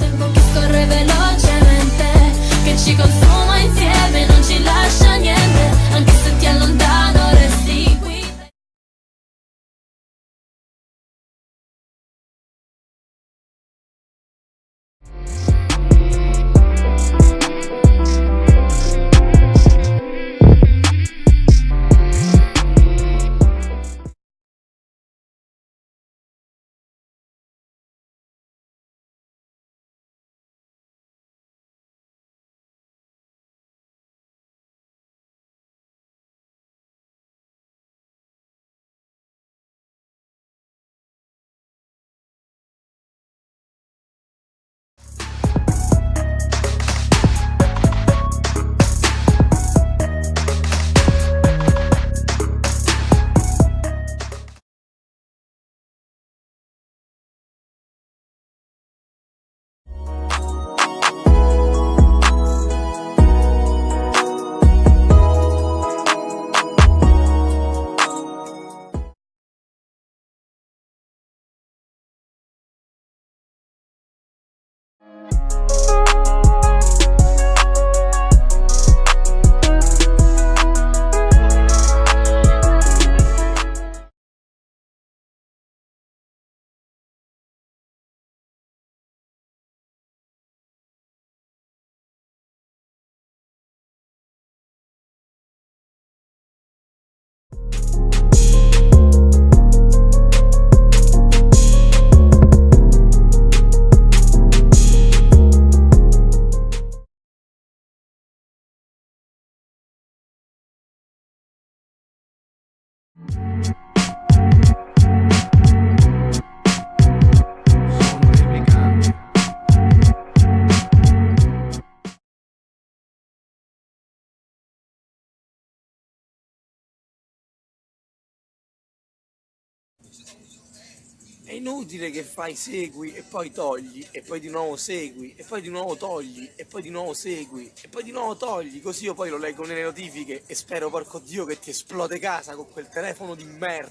tengo que correr Thank you. È inutile che fai segui e poi togli e poi di nuovo segui e poi di nuovo togli e poi di nuovo segui e poi di nuovo togli. Così io poi lo leggo nelle notifiche e spero porco dio che ti esplode casa con quel telefono di merda